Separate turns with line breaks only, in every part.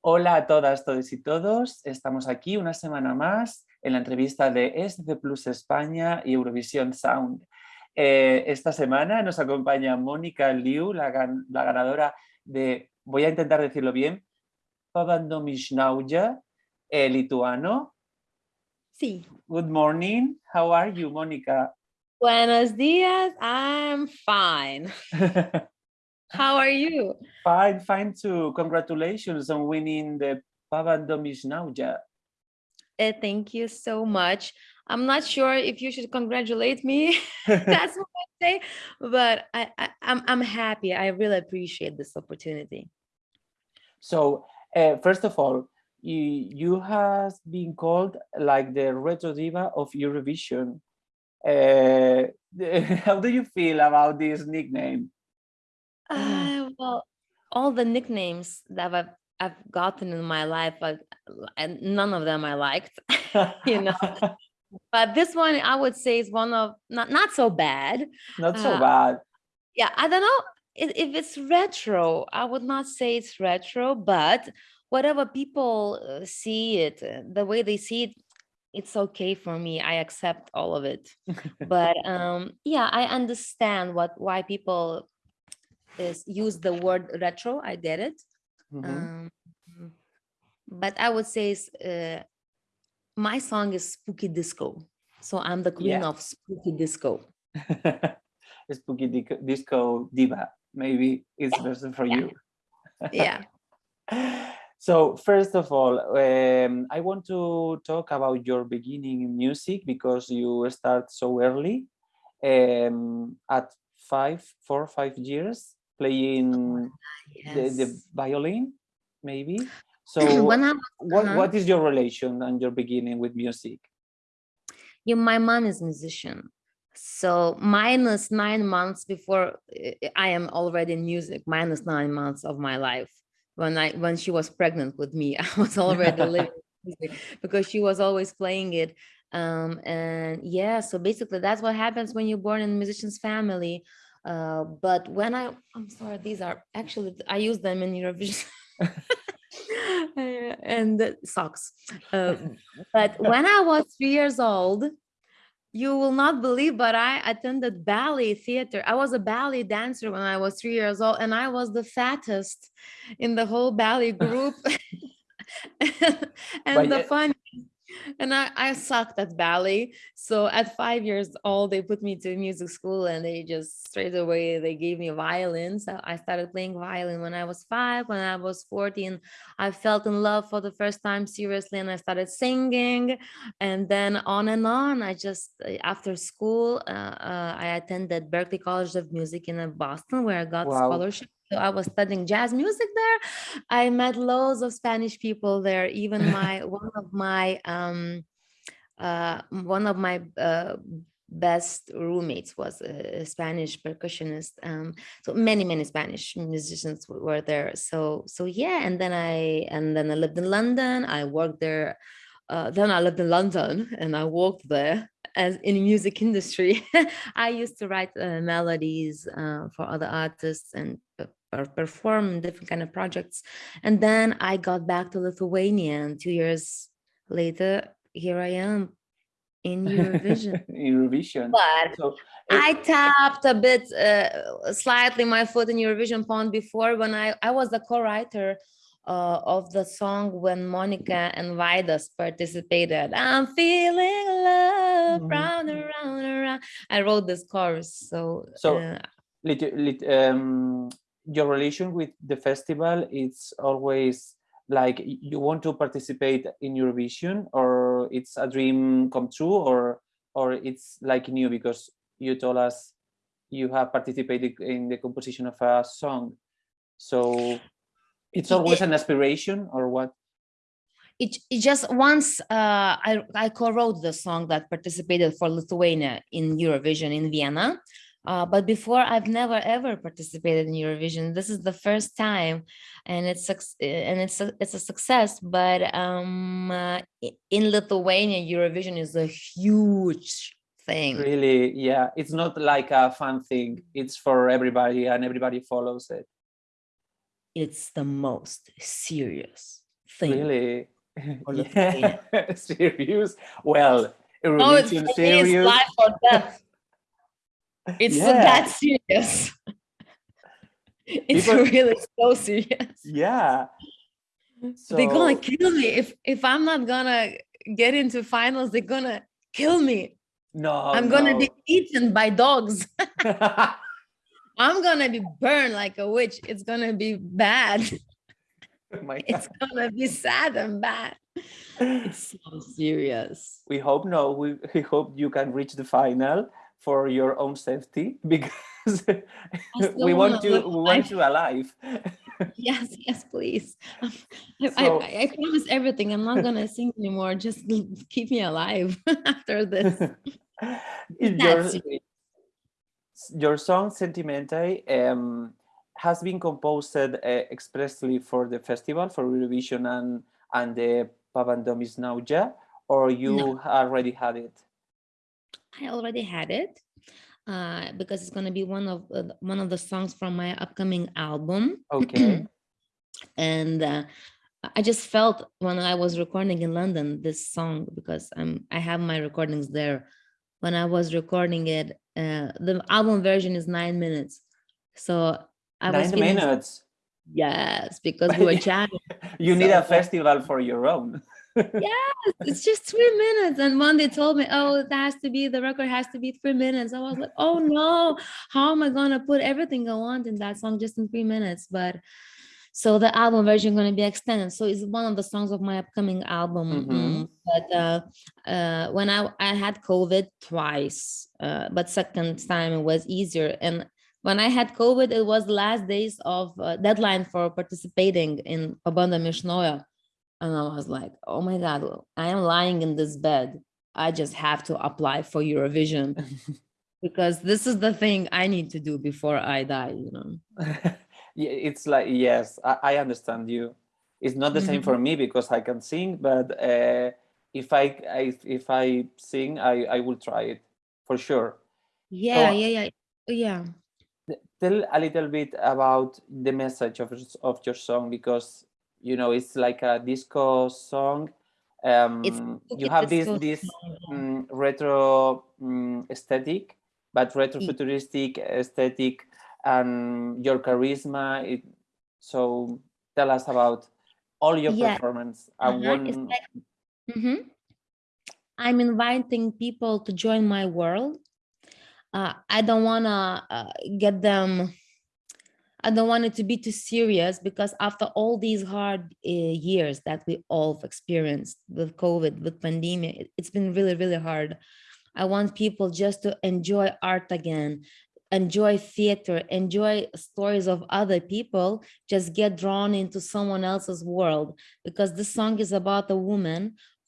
Hola a todas, todos y todos. Estamos aquí una semana más en la entrevista de SC Plus España y Eurovisión Sound. Eh, esta semana nos acompaña Mónica Liu, la, ganadora de, voy a intentar decirlo bien, Pavandomishnauja, eh, lituano.
Sí.
Good morning. How are you, Mónica?
Buenos días. I'm fine. How are you?
Fine, fine too. Congratulations on winning the Pabandom iš naujo.
Uh, thank you so much. I'm not sure if you should congratulate me. That's what I say, but I, I, am I'm, I'm happy. I really appreciate this opportunity.
So uh, first of all, you, you have been called like the retro diva of Eurovision. Uh, how do you feel about this nickname?
Uh, well, all the nicknames that I've I've gotten in my life, but and none of them I liked, you know. but this one I would say is one of not not so bad.
Not so uh, bad.
Yeah, I don't know if, if it's retro. I would not say it's retro, but whatever people uh, see it, the way they see it, it's okay for me. I accept all of it. but um, yeah, I understand what why people is use the word retro. I get it. Mm -hmm. um, but I would say uh, my song is spooky disco. So I'm the queen yeah. of spooky disco.
spooky disco diva. Maybe it's yeah. better for
yeah.
you.
yeah.
So first of all, um, I want to talk about your beginning in music because you start so early um, at five, four, five years playing yes. the, the violin, maybe. So what, uh -huh. what is your relation and your beginning with music?
Yeah, my mom is musician. So minus nine months before I am already in music, minus nine months of my life. When I when she was pregnant with me, I was already living music because she was always playing it. Um, and yeah, so basically that's what happens when you're born in a musician's family. Uh, but when I, I'm sorry, these are actually, I use them in Eurovision. and socks. Uh, but when I was three years old, you will not believe, but I attended ballet theater. I was a ballet dancer when I was three years old, and I was the fattest in the whole ballet group. and the fun and I, I sucked at ballet. So at five years old, they put me to music school and they just straight away, they gave me violin. So I started playing violin when I was five, when I was 14, I felt in love for the first time seriously and I started singing and then on and on. I just, uh, after school, uh, uh, I attended Berklee College of Music in Boston where I got wow. scholarship so I was studying jazz music there. I met loads of Spanish people there. Even my one of my um, uh, one of my uh, best roommates was a Spanish percussionist. Um, so many many Spanish musicians were there. So so yeah, and then I and then I lived in London. I worked there. Uh, then I lived in London and I worked there as in the music industry. I used to write uh, melodies uh, for other artists and or perform different kind of projects. And then I got back to Lithuania and two years later, here I am in Eurovision.
Eurovision.
But so I tapped a bit, uh, slightly my foot in Eurovision pond before when I, I was the co-writer uh, of the song when Monika and Vaidas participated. I'm feeling love, mm -hmm. round and round and round. I wrote this chorus, so.
So, uh, lit, lit, um, your relation with the festival it's always like you want to participate in Eurovision or it's a dream come true or or it's like new because you told us you have participated in the composition of a song. So it's always an aspiration or what?
It, it just once uh, I, I co-wrote the song that participated for Lithuania in Eurovision in Vienna uh, but before I've never ever participated in Eurovision. This is the first time, and it's and it's a, it's a success. But um, uh, in Lithuania, Eurovision is a huge thing.
Really, yeah, it's not like a fun thing. It's for everybody, and everybody follows it.
It's the most serious thing.
Really? Yeah. serious? Well,
Oh,
Eurovision
me, it's
serious.
life or death. It's
Yeah.
that serious. it's
People-
really so serious.
Yeah.
they're gonna kill me if if I'm not gonna get into finals. They're gonna kill me.
No,
I'm gonna
no.
be eaten by dogs. I'm gonna be burned like a witch. It's gonna be bad.
Oh my
It's gonna be sad and bad. It's so serious.
we hope no we, we hope you can reach the final for your own safety because we want you we want you alive
Yes, yes, please. I, I-
So-
I, I promise everything. I'm not gonna sing anymore. Just keep me alive after this.
your, your song sentimental um, has been composed uh, expressly for the festival for Eurovision and and the Pabandom iš naujo or you already had it
I already had it uh, because it's gonna be one of uh, one of the songs from my upcoming album.
okay
and uh, I just felt when I was recording in London this song because I'm I have my recordings there. When I was recording it, uh, the album version is nine minutes, so I was
nine
feeling
minutes
yes because we were chatting.
you need a festival for your own
it's just three minutes, and when they told me, oh, it has to be the record has to be three minutes, I was like, oh no, how am I gonna put everything I want in that song just in three minutes? But so the album version going to be extended so it's one of the songs of my upcoming album
Mhm.
mm, but uh, uh, when I, I had covid twice uh, but second time it was easier and when i had covid it was the last days of uh, deadline for participating in Pabandom iš naujo. And i was like oh my god i am lying in this bed. I just have to apply for eurovision because this is the thing i need to do before i die you know?
It's like yes I, I understand you. It's not the same for me because i can sing but uh, if I, I if i sing i i will try it for sure.
Yeah
So-
yeah yeah. Yeah
tell a little bit about the message of, of your song because you know it's like a disco song um you have this this mm, retro mm, aesthetic but retro futuristic aesthetic and your charisma it, so tell us about all your
Yeah.
performance I
Uh-huh, it's
want-
like- Mhm. I'm inviting people to join my world. Uh, I don't want to uh, get them, I don't want it to be too serious because after all these hard uh, years that we all have experienced with COVID, with pandemic, it- it's been really, really hard. I want people just to enjoy art again, enjoy theater, enjoy stories of other people, just get drawn into someone else's world because this song is about a woman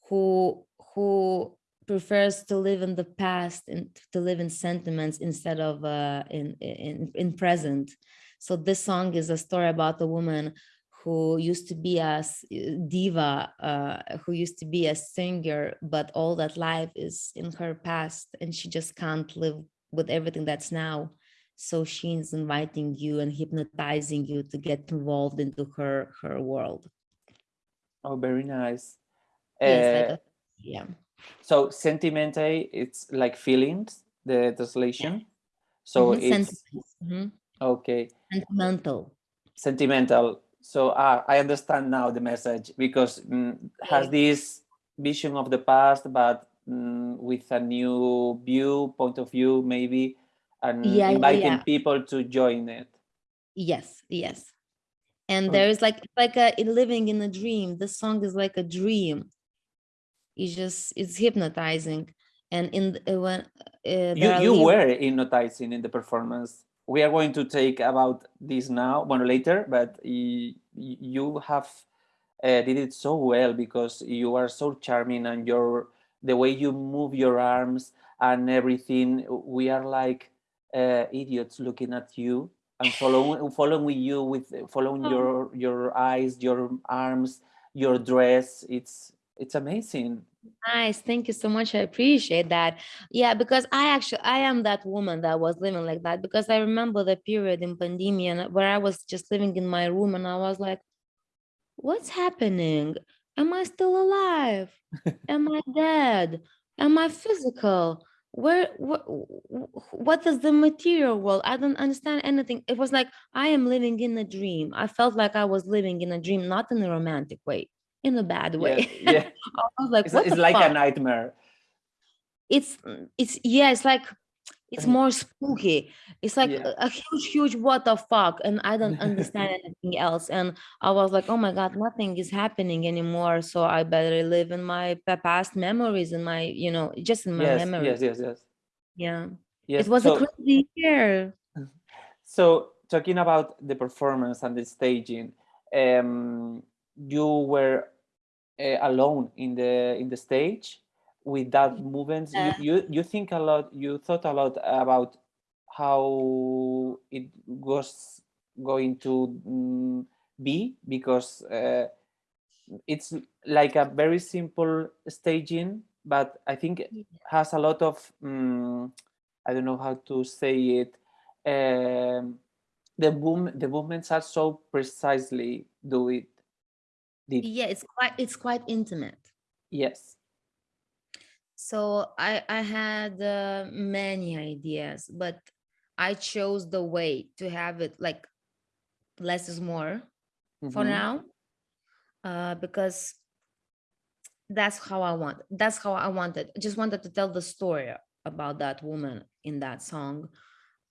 who who prefers to live in the past and to live in sentiments instead of uh, in, in in present. So this song is a story about a woman who used to be a diva, uh, who used to be a singer, but all that life is in her past, and she just can't live with everything that's now. So she's inviting you and hypnotizing you to get involved into her her world.
oh very nice
Yes,
Uh,
like a- yeah.
so sentimental it's like feelings the translation so
Mhm,
it's
sentiments, mhm,
okay
Sentimental.
sentimental so ah, i understand now the message because mm, has this vision of the past but mm, with a new view point of view maybe and
Yeah, yeah,
inviting
yeah.
people to join it
Yes, yes. And
Oh.
there is like like a living in a dream. The song is like a dream. It's just it's hypnotizing. And in uh, when uh,
you you were hypnotizing in the performance we are going to take about this now one later but you have uh, did it so well because you are so charming and your the way you move your arms and everything we are like uh, idiots looking at you and following following you with following
Oh.
your your eyes your arms your dress it's it's amazing
Nice. Thank you so much. I appreciate that. Yeah, because I actually I am that woman that was living like that because I remember the period in pandemic and where I was just living in my room and I was like, what's happening? Am I still alive? Am I dead? Am I physical? Where what what is the material world? I don't understand anything. It was like I am living in a dream. I felt like I was living in a dream, not in a romantic way, in a bad way.
Yeah, yeah.
I was like,
It's, it's like
fuck?
a nightmare.
it's it's yeah it's like it's more spooky it's like
Yeah.
a, a huge huge what the fuck and i don't understand anything else and i was like oh my god nothing is happening anymore so i better live in my past memories and my you know just in my
yes,
memories
yes, yes, yes,
yeah
yes.
it was
so,
a crazy year
so talking about the performance and the staging, um, you were alone in the in the stage with that movements.
Yeah.
You, you you think a lot. You thought a lot about how it was going to mm, be because uh, it's like a very simple staging, but I think
Yeah.
has a lot of mm, I don't know how to say it. Um, the boom, the movements are so precisely do it. Did
yeah it's quite it's quite intimate
yes.
so i i had uh, many ideas but i chose the way to have it like less is more for
Mhm.
now uh, because that's how I want. That's how I wanted. I just wanted to tell the story about that woman in that song.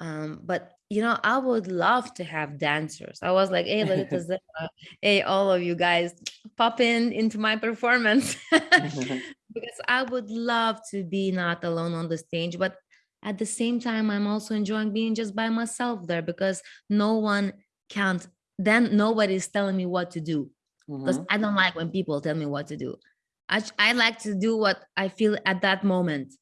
Um, but you know, I would love to have dancers. I was like, hey, Lolita Zero, hey, all of you guys, pop in into my performance because I would love to be not alone on the stage, but at the same time, I'm also enjoying being just by myself there because no one can't. Then nobody's telling me what to do because
Mhm.
I don't like when people tell me what to do. I, I like to do what I feel at that moment.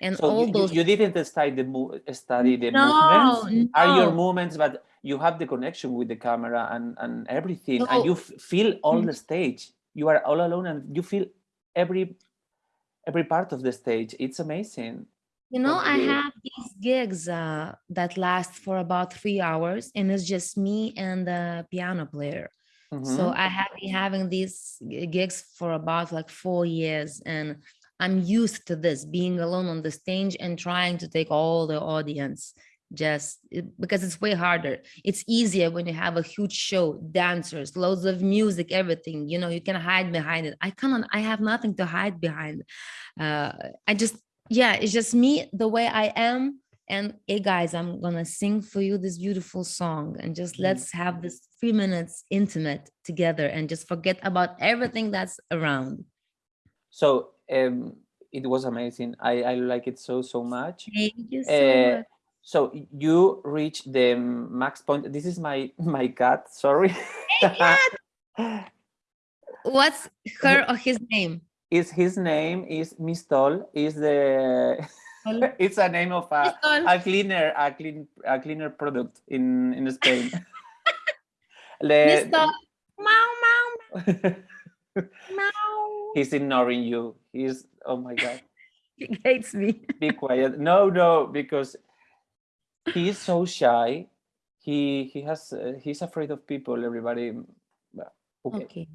And
So
all
you,
those
you didn't study the study the
no,
movements. Are your
no.
movements, but you have the connection with the camera and and everything, and you feel all
Mhm.
the stage. You are all alone, and you feel every every part of the stage. It's amazing.
You know, I have these gigs uh, that last for about three hours, and it's just me and the piano player. So
Mhm.
I have been having these gigs for about like four years, and I'm used to this being alone on the stage and trying to take all the audience just it- because it's way harder. It's easier when you have a huge show, dancers, loads of music, everything. You know, you can hide behind it. I cannot. I have nothing to hide behind. Uh, I just yeah, it's just me the way I am. And hey guys, I'm gonna sing for you this beautiful song and just
Mhm.
let's have this three minutes intimate together and just forget about everything that's around.
So um, it was amazing. I I like it so so much.
Thank you so
Uh,
much.
so you reach the max point. This is my my cat. Sorry.
What's her or his name?
is his name is Mistol. Is the it's a name of a, a cleaner a clean a cleaner product in in Spain. Le-
Mr. Meow meow meow.
He's ignoring you. He's oh my god.
He hates me.
Be quiet. No, no, because he is so shy. He he has uh, he's afraid of people. Everybody. Okay.
Okay.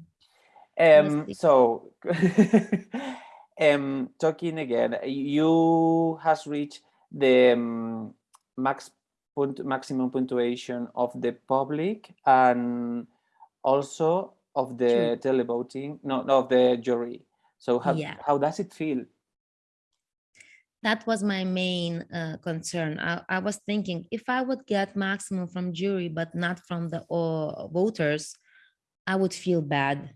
Um, so, um, talking again, you has reached the um, max maximum punctuation of the public and also of the televoting, no, no, of the jury. So how,
Yeah.
how does it feel?
that was my main uh, concern. I, I was thinking if I would get maximum from jury, but not from the uh, voters, I would feel bad.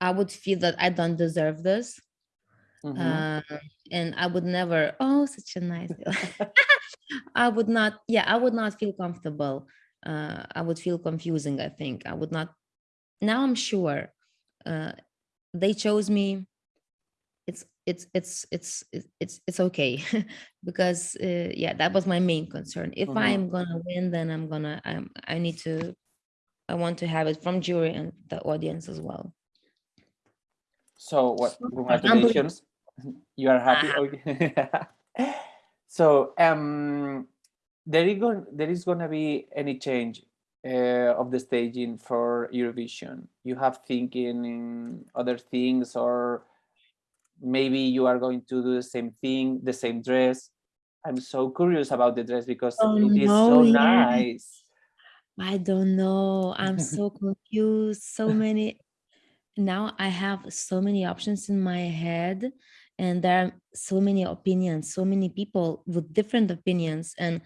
I would feel that I don't deserve this.
Mhm.
Uh, and I would never, oh, such a nice. I would not, yeah, I would not feel comfortable. Uh, I would feel confusing, I think. I would not, now I'm sure uh, they chose me it's it's it's it's it's it's, okay because uh, yeah that was my main concern if
Mhm.
i'm gonna win then i'm gonna i'm i need to i want to have it from jury and the audience as well
So what?
unbelievable.
Congratulations. You are happy.
Ah.
Okay. so um, there is going there is gonna be any change uh, of the staging for Eurovision? You have thinking in other things or maybe you are going to do the same thing, the same dress. I'm so curious about the dress because
Oh,
it is
no,
so
yeah.
nice.
I don't know. I'm so confused. So many. Now I have so many options in my head, and there are so many opinions, so many people with different opinions. And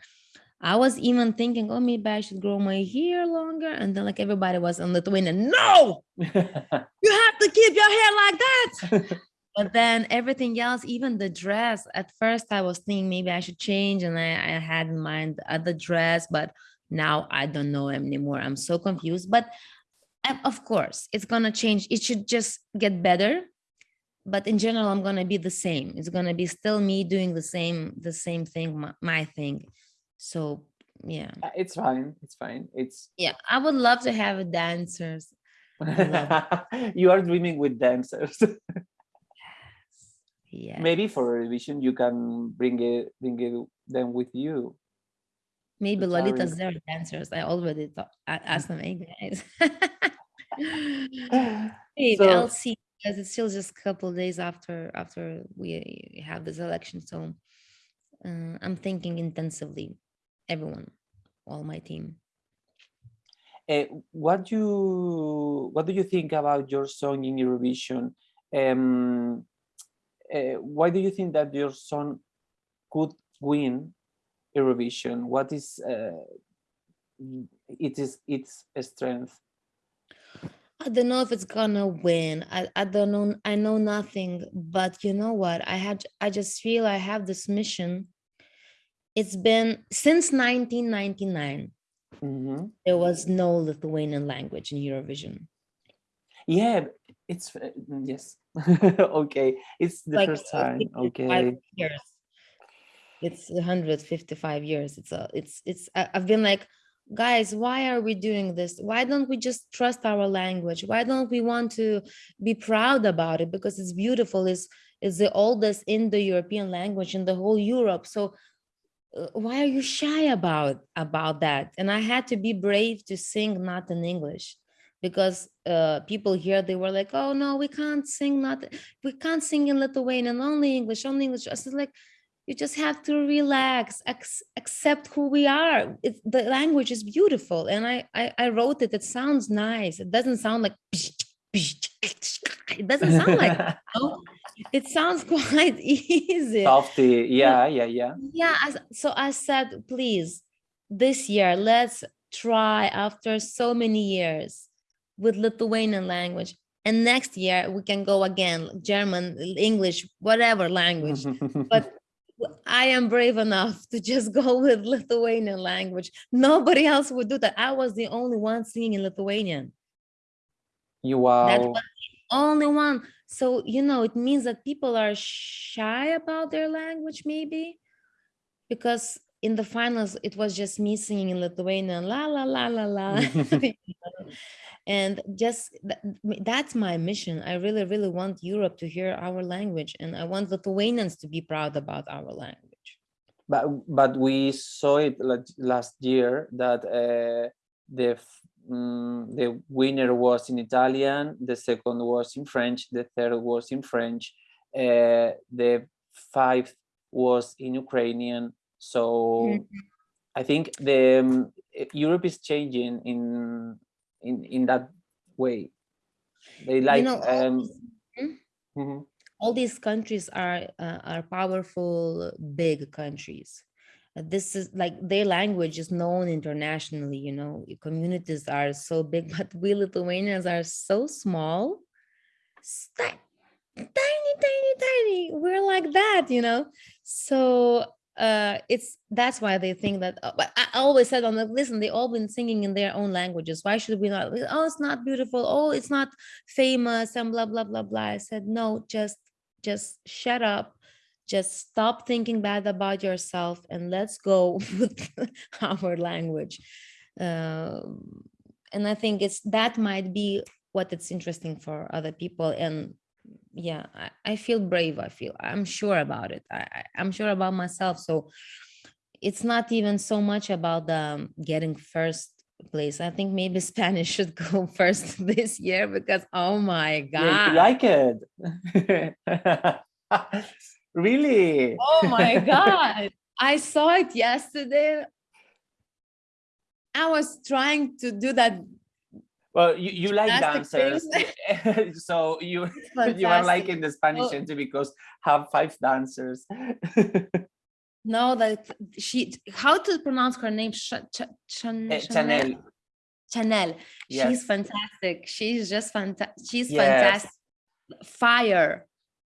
I was even thinking, oh, maybe I should grow my hair longer. And then, like, everybody was on the Lithuanian, no, you have to keep your hair like that. but then everything else, even the dress, at first I was thinking maybe I should change, and I, I had in mind the other dress, but now I don't know anymore. I'm so confused. But uh, of course, it's gonna change. It should just get better. But in general, I'm gonna be the same. It's gonna be still me doing the same, the same thing, my, my thing. So yeah,
Uh, it's fine. It's fine. It's
yeah. I would love to have dancers.
you are dreaming with dancers.
Yeah.
maybe for Eurovision you can bring it bring it them with you.
Maybe
It's
Lolita's there dancers. I already thought, I asked them, hey guys. Maybe
So-
I'll see because it's still just a couple days after after we have this election. So uh, I'm thinking intensively, everyone, all my team.
Uh, what you what do you think about your song in Eurovision? Um, uh, why do you think that your song could win Eurovision? What is uh, it is its strength?
I don't know if it's gonna win. I, I don't know. I know nothing, but you know what? I had I just feel I have this mission. It's been since 1999.
Mhm.
There was no Lithuanian language in Eurovision.
Yeah, it's uh, yes. okay, it's the
like
first time. Okay.
years. It's 155 years. It's a it's it's I've been like, guys, why are we doing this? Why don't we just trust our language? Why don't we want to be proud about it? Because it's beautiful, it's it's the oldest Indo-European language in the whole Europe. So why are you shy about about that? And I had to be brave to sing not in English because uh, people here they were like, oh no, we can't sing not we can't sing in Lithuanian, only English, only English. I said, like, you just have to relax, accept who we are. It, the language is beautiful, and I, I I wrote it. It sounds nice. It doesn't sound like it doesn't sound like no. it sounds quite easy.
Softy. Yeah, yeah, yeah.
Yeah, so I said, please, this year, let's try after so many years with Lithuanian language. And next year we can go again, German, English, whatever language. But I am brave enough to just go with Lithuanian language. Nobody else would do that. I was the only one singing in Lithuanian.
you
That
wow.
was the only one. So, you know, it means that people are shy about their language, maybe because in the finals, it was just me singing in Lithuanian, la, la, la, la, la. and just tha- that's my mission. I really, really want Europe to hear our language, and I want Lithuanians to be proud about our language.
but but we saw it last year that uh, the mm, the winner was in Italian, the second was in French, the third was in French, uh, the fifth was in Ukrainian. So I think the um, Europe is changing in in in that way. They like
know, all
um,
these- Hmm?
mhm.
all these countries are uh, are powerful big countries this is like their language is known internationally you know? Communities are so big but we lithuanians are so small. Tiny tiny tiny. We're like that you know? So uh it's that's why they think that uh, but i always said on the listen they all been singing in their own languages. Why should we not oh it's not beautiful. Oh it's not famous and blah blah blah blah. I said no just just shut up just stop thinking bad about yourself and let's go with our language um, and i think it's that might be what it's interesting for other people and yeah I, I feel brave i feel i'm sure about it I, i'm sure about myself so it's not even so much about the um, getting first place. I think maybe Spanish should go first this year because oh my
Yeah, you
god.
like it? Really?
Oh my god. I saw it yesterday. I was trying to do that.
Well, you, you like dancers, so you you are
fantastic.
liking the Spanish
Oh.
entry because have five dancers.
No, that she how to pronounce her name? Ch- Ch-
Eh,
Chanel.
Chanel,
Chanel.
Yes.
She's fantastic. She's just fantastic. She's
Yes.
fantastic. Fire.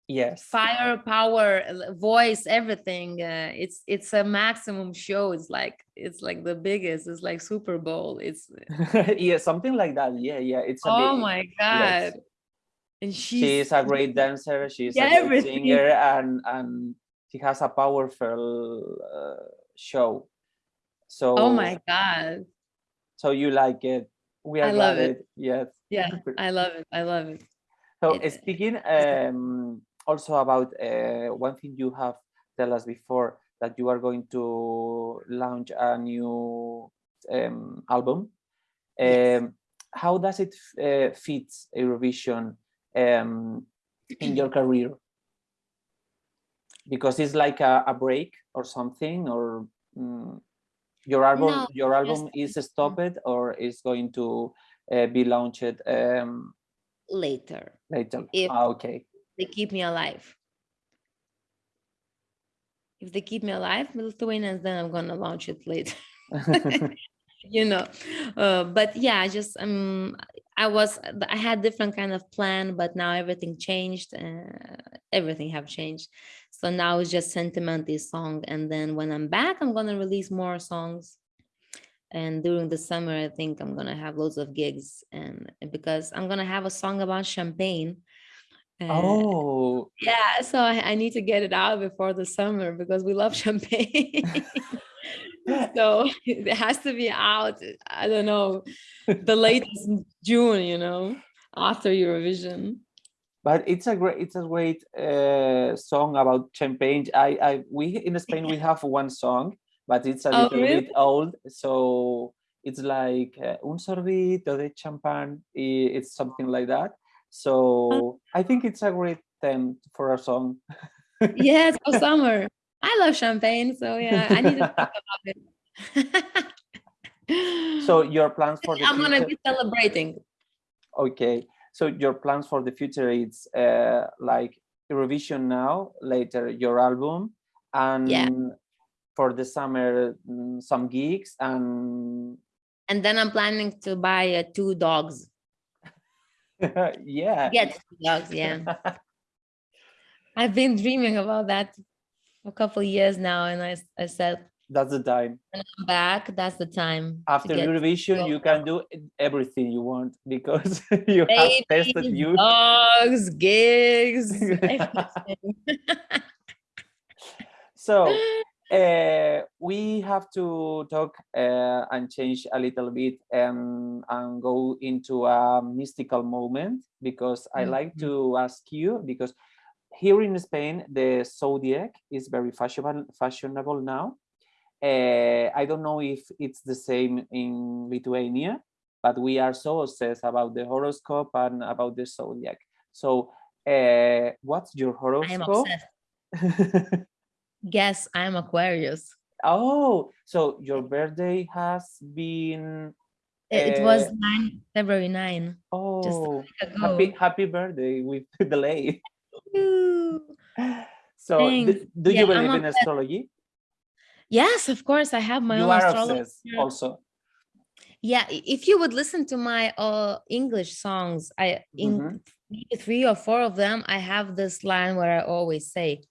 Yes.
fire power voice everything uh, it's it's a maximum show it's like it's like the biggest it's like super bowl it's
yeah, something like that. Yeah, yeah. It's
oh
bit-
my
yes.
god and she's,
She's a great dancer. She's
Yeah,
a great singer, and and she has a powerful uh, show. So
oh my god
So you like it? We are
I love it.
Yes.
yeah i love it i love it
So speaking um, also about uh, one thing you have tell us before that you are going to launch a new um, album.
Yes.
Um, how does it uh, fit Eurovision um, in your career? Because it's like a, a break or something, or mm, your album
No,
your album
just-
is stopped or is going to uh, be launched um,
later
later.
If-
Ah, okay.
They keep me alive. If they keep me alive lithuanians then i'm gonna launch it later you know uh, but yeah I just um i was i had different kind of plan but now everything changed uh, everything have changed. So now it's just sentimental song and then when i'm back i'm gonna release more songs. And during the summer i think i'm gonna have loads of gigs and because i'm gonna have a song about champagne
oh,
yeah, so I, I need to get it out before the summer because we love champagne. so it has to be out. I don't know, the latest June, you know, after Eurovision.
but it's a great it's a great uh, song about champagne. I I we in Spain we have one song, but it's a
Oh,
little
really?
bit old, so it's like uh, un sorbito de champagne. It's something like that. So I think it's a great theme for a song.
Yes, for summer. I love champagne, so yeah, I need to talk about it.
So your plans for the
I'm gonna
future?
be celebrating.
Okay, so your plans for the future it's uh, like Eurovision now, later your album, and for the summer mm, some gigs and
And then I'm planning to buy uh, two dogs.
yeah.
Get dogs, yeah. I've been dreaming about that for a couple of years now, and I, I said,
That's the time.
when I'm back, that's the time.
After Eurovision, you can do everything you want because you have tested you.
dogs, gigs.
So uh, we have to talk uh, and change a little bit and, and go into a mystical moment because I like to ask you because here in Spain the zodiac is very fashionable fashionable now. Uh, I don't know if it's the same in Lithuania, but we are so obsessed about the horoscope and about the zodiac. So, uh, what's your horoscope?
Guess I'm Aquarius.
Oh, so your birthday has been
It, it was
Uh,
9 February 9
oh happy happy birthday with delay. So do,
Thanks.
do you
Yeah, I'm
believe in
obsessed.
astrology?
Yes, of course. I have my
you
own
are obsessed also.
Yeah, if you would listen to my uh English songs, I in
Mhm.
three or four of them, I have this line where I always say,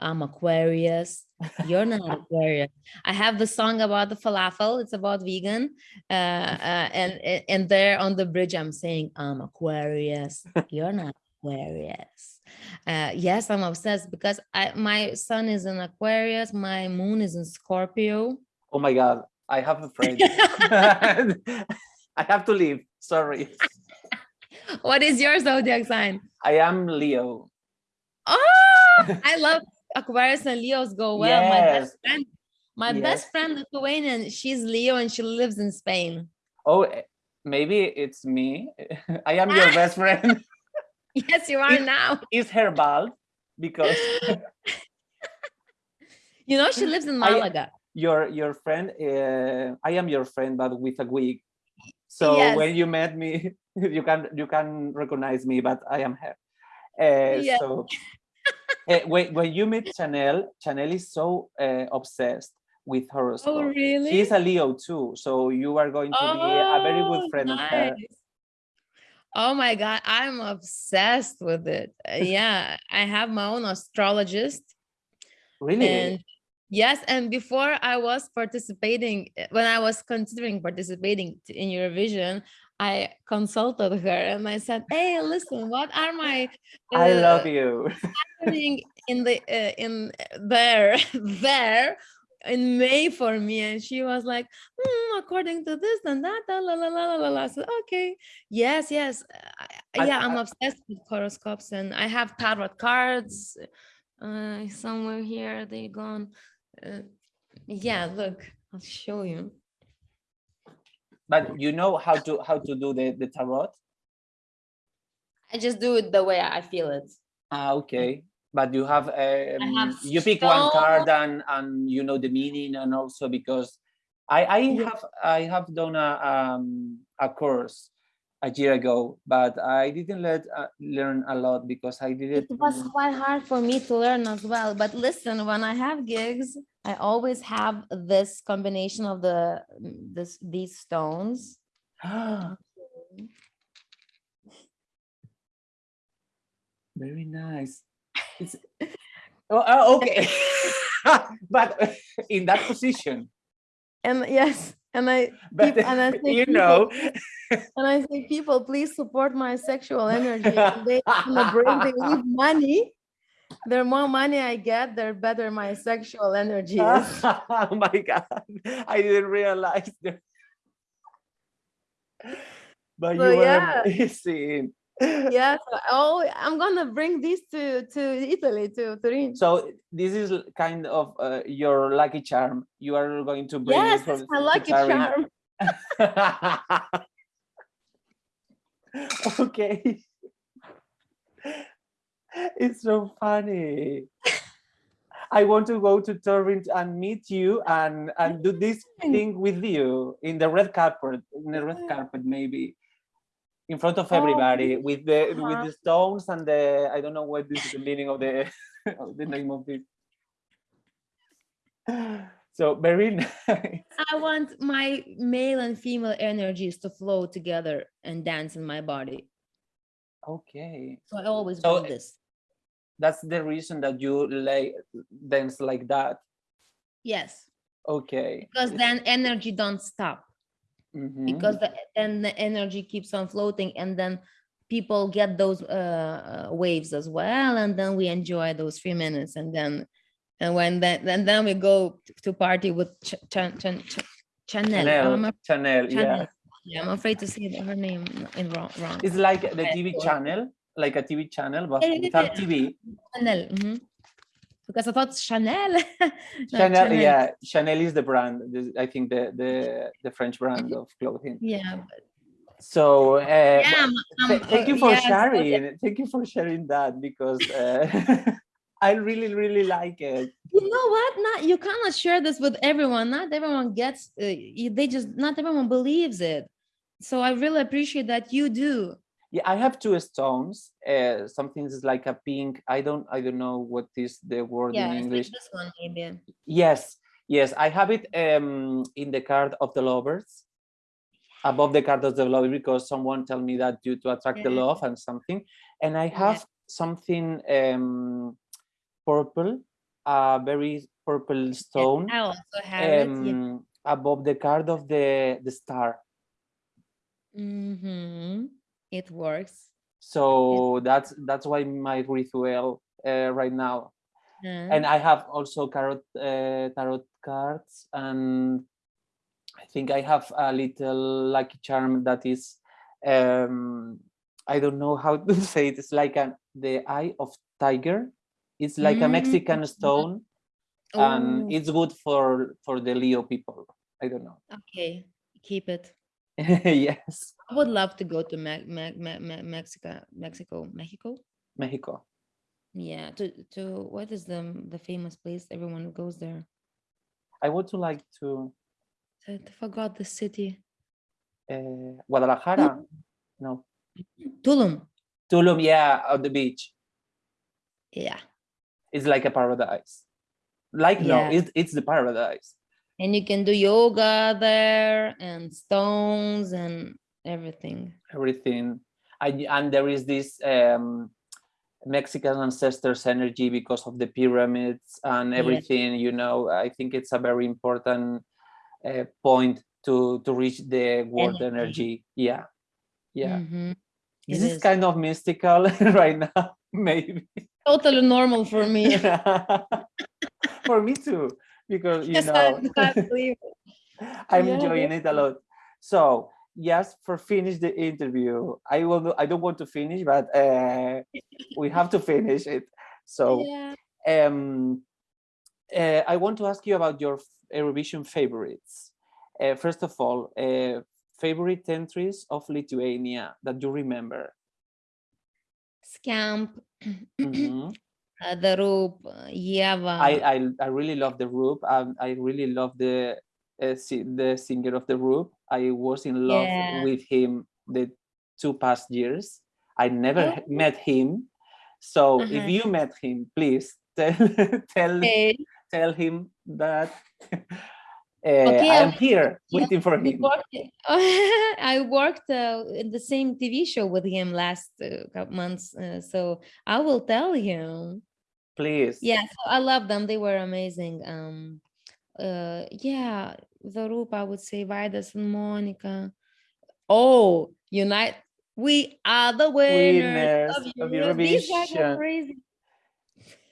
I'm Aquarius. You're not Aquarius. I have the song about the falafel. It's about vegan. Uh, uh, and and- there on the bridge, I'm saying, I'm Aquarius. You're not Aquarius. Uh, yes, I'm obsessed because I my sun is in Aquarius, my moon is in Scorpio.
Oh my god, I have a friend. I have to leave. Sorry.
What is your zodiac sign?
I am Leo.
Oh, I love Aquarius and Leos go well. My best friend, my
Yes.
best friend Lithuanian, she's Leo and she lives in Spain.
Oh, eh, maybe it's me. I am your best friend.
Yes, you are now.
Is her bald? Because
You know, she lives in
I-
Malaga.
your your friend, uh, I am your friend, but with a wig. So
Yes.
when you met me, you can you can recognize me, but I am her. Uh,
Yeah.
So uh, when when you meet Chanel, Chanel is so uh, obsessed with horoscope.
Oh, really?
She's a Leo too, so you are going to be a very good
Oh,
friend of her.
Oh my God, I'm obsessed with it. Uh, Yeah, I have my own astrologist.
Really?
And yes, and before I was participating, when I was considering participating in Eurovision, I consulted her and I said, "Hey, listen, what are my
I
uh,
love you.
happening in the uh, in there there in May for me?" And she was like, "Hmm, "According to this and that, la la la la la la." la." I said, "Okay, yes, yes, uh, I-
I-
yeah, I'm
I-
obsessed with horoscopes, and I have tarot cards." uh somewhere here they gone uh, yeah look i'll show you
But you know how to how to do the the tarot?
i just do it the way i feel it
Ah, okay. But you have um,
have
you pick one card and and you know the meaning and also because I I have I have done a um a course a year ago, but I didn't let uh, learn a lot because I did
it
it.
was quite hard for me to learn as well but listen when i have gigs i always have this combination of the this these stones
Very nice. Oh, oh, okay, but in that position,
and yes and i
but
Peop- and I think
you
people-
know.
and i say people please support my sexual energy. And they wanna bring they leave money. The more money i get the better my sexual energy is.
Oh my god. I didn't realize that. But
So,
you were
yeah.
amazing
yeah so oh i'm gonna bring this to to italy to turin.
So this is kind of uh, your lucky charm. You are going to bring
yes
it
my lucky charm.
Okay. It's so funny. I want to go to Turin and meet you and and do this thing with you in the red carpet in the red carpet maybe in front of
Oh,
everybody with the with
uh-huh.
the stones and the i don't know what is the meaning of the of the name of this so very nice.
I want my male and female energies to flow together and dance in my body.
Okay.
So i always
So,
do this.
that's the reason that you lay dance like that?
Yes.
Okay.
Because then energy don't stop
Mhm.
because the, then the energy keeps on floating and then people get those uh, uh, waves as well and then we enjoy those three minutes and then and when that and then we go to party with Ch- Ch- Ch- Ch- Chanel.
Chanel,
I'm, af-
Chanel, yeah.
Chanel. Yeah, I'm afraid to say her name in wrong. wrong.
It's like the TV channel, like a TV channel, but without. TV.
Chanel. mhm. Because I thought Chanel. No,
Chanel, yeah, Chanel is the brand. I think the the the French brand of clothing.
Yeah.
So uh,
Yeah. I'm,
th- thank you for
yeah, so-
sharing. Thank you for sharing that because uh, I really really like it.
you know what not you cannot share this with everyone not everyone gets uh, they just not everyone believes it so i really appreciate that you do
Yeah, I have two stones. Uh, something is like a pink. I don't I don't know what is the word
yeah
in
like
English.
this one maybe
Yes, yes, I have it um, in the card of the lovers, above the card of the lover, because someone tell me that due to attract the love and something. And I
Yeah.
have something um, purple, a very purple stone,
i also have it yeah.
um, above the card of the the star.
Mhm. It works
So that's that's why my ritual uh, right now.
Uh,
and I have also tarot uh, tarot cards, and I think I have a little lucky charm that is, um, I don't know how to say it. It's like an the eye of tiger. It's like a Mexican
Mm.
stone,
oh,
and it's good for for the Leo people. I don't know.
okay keep it
yes,
I would love to go to Me- Me- Me- Me- Mexico, Mexico, Mexico.
Mexico.
Yeah, to to what is the the famous place everyone goes there?
I would to like to
I forgot the city.
uh, Guadalajara. No,
Tulum.
Tulum. Yeah, on the beach.
Yeah,
It's like a paradise. Like no,
Yeah.
it's it's the paradise.
And you can do yoga there and stones and everything.
Everything. I, and there is this um, Mexican ancestors energy because of the pyramids and everything. You know, I think it's a very important uh, point to to reach the world
Energy.
energy. Yeah, yeah. This
It
is
is.
kind of mystical right now, maybe.
Totally normal for me.
For me too, because you
Yes,
know.
I believe it.
I'm
Yeah,
enjoying it a lot. So yes, for finish the interview, I will. I don't want to finish, but uh, we have to finish it. So
Yeah.
um, uh, I want to ask you about your Eurovision favorites. Uh, first of all, uh, favorite entries of Lithuania that you remember.
Skamp,
Mhm.
Uh, the Roop, uh, Ieva.
I, I I really love the Roop. Um, I really love the uh, the singer of the Roop. I was in love
Yeah.
with him the two past years. I never
Oh.
met him. So if
Uh-huh.
you met him, please tell tell
Okay.
tell him that uh,
Okay,
I
I
am
will-
here
yeah,
waiting for him.
worked, I worked uh, in the same TV show with him last uh, couple months, uh, so I will tell him
please
yeah so i love them they were amazing um uh yeah the group i would say Vaidas and Monika oh unite we are the winners,
winners
of,
of Eurovision.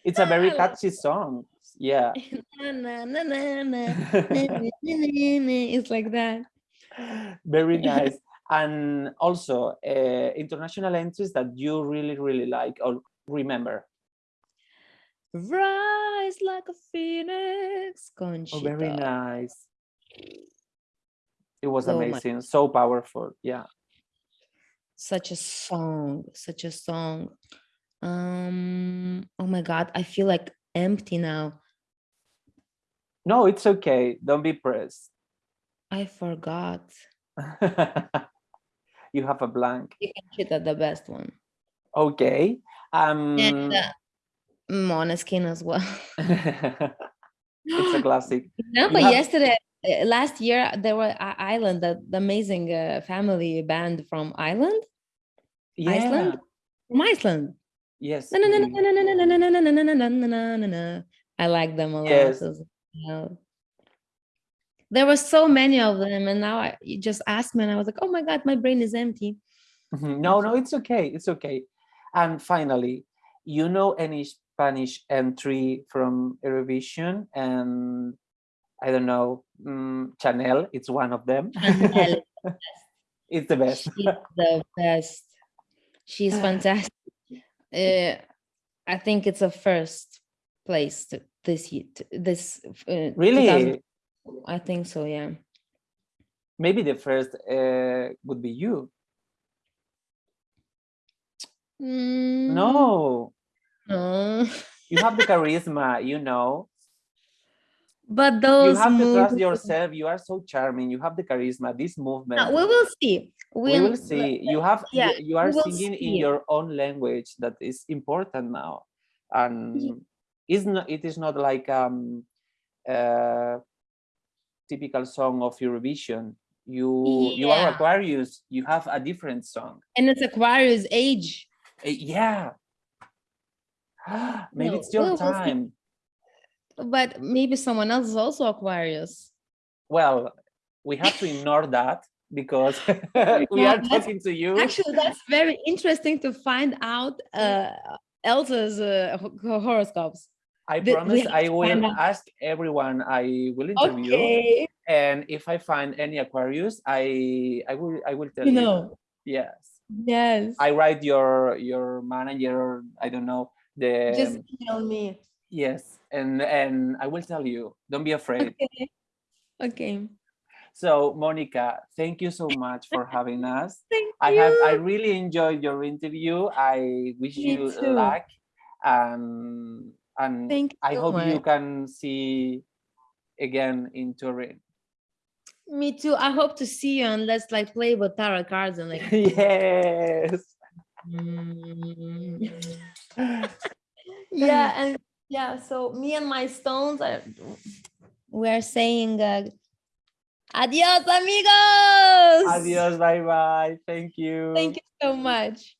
It's a very catchy song. Yeah.
it's like that.
Very nice. and also uh, international entries that you really, really like or remember.
Rise like a phoenix, Conchita.
oh very nice it was
Oh
amazing so powerful yeah
Such a song, such a song. Um, oh my God, I feel like empty now.
no it's okay don't be pressed
I forgot.
you have a blank
You can at the best one.
okay um
And uh, Måneskin as well.
it's a classic.
No, but
have...
yesterday, last year, there were Ireland, the, the amazing uh, family band from Ireland.
Yeah.
Iceland? From Iceland.
Yes.
I like them a lot.
Yes.
Well. There were so many of them, and now I, you just asked me, and I was like, oh my God, my brain is empty.
No, no, it's okay. It's okay. And finally, you know any Spanish entry from Eurovision? And I don't know, mm, Chanel, it's one of them.
Chanel.
it's the best.
She's the best. She's fantastic. Uh, I think it's a first place to, this year. to- This uh,
Really?
I think so. Yeah.
Maybe the first uh, would be you.
Mm,
No,
no.
you have the charisma, you know.
But those You
have to trust yourself. You are so charming. You have the charisma, this movement.
No, we will see.
we will see you have you-
yeah,
you are
we will
singing in your own language that is important now and is not it is not like um uh typical song of eurovision you you are aquarius you have a different song
And it's Aquarius age.
Uh, yeah maybe
No,
it's your
we will see.
time
But maybe someone else is also Aquarius.
well we have to ignore that because we
Yeah,
are talking to you
Actually, that's very interesting to find out uh, Elsa's uh, horoscopes.
I
the-
promise I will ask everyone I will interview,
Okay.
and if I find any Aquarius, I I will I will tell
You
you.
know.
Yes,
Yes.
I write your your manager. I don't know the
Just email me.
yes, and and I will tell you. Don't be afraid.
Okay. Okay.
So Monika, thank you so much for having us.
Thank
I
you.
have I really enjoyed your interview. I wish
Me
you
too.
luck and and
Thank
I
so
hope you can see again in Turin.
Me too. I hope to see you and let's like play with tarot cards and like.
yes.
mm. Yeah, and yeah. So me and my stones are. We're saying. Uh, Adios, amigos.
Adios, bye bye. Thank you.
Thank you so much.